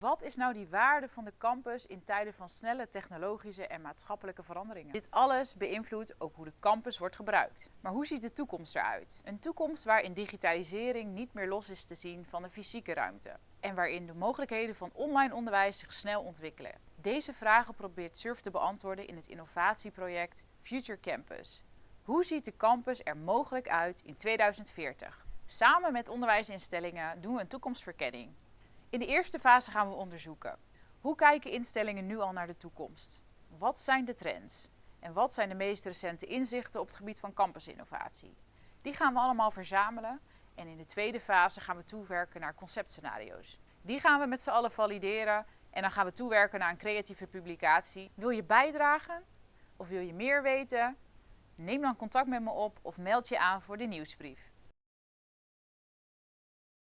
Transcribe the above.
Wat is nou die waarde van de campus in tijden van snelle technologische en maatschappelijke veranderingen? Dit alles beïnvloedt ook hoe de campus wordt gebruikt. Maar hoe ziet de toekomst eruit? Een toekomst waarin digitalisering niet meer los is te zien van de fysieke ruimte en waarin de mogelijkheden van online onderwijs zich snel ontwikkelen. Deze vragen probeert SURF te beantwoorden in het innovatieproject Future Campus. Hoe ziet de campus er mogelijk uit in 2040? Samen met onderwijsinstellingen doen we een toekomstverkenning. In de eerste fase gaan we onderzoeken. Hoe kijken instellingen nu al naar de toekomst? Wat zijn de trends? En wat zijn de meest recente inzichten op het gebied van campusinnovatie? Die gaan we allemaal verzamelen en in de tweede fase gaan we toewerken naar conceptscenario's. Die gaan we met z'n allen valideren en dan gaan we toewerken naar een creatieve publicatie. Wil je bijdragen of wil je meer weten? Neem dan contact met me op of meld je aan voor de nieuwsbrief.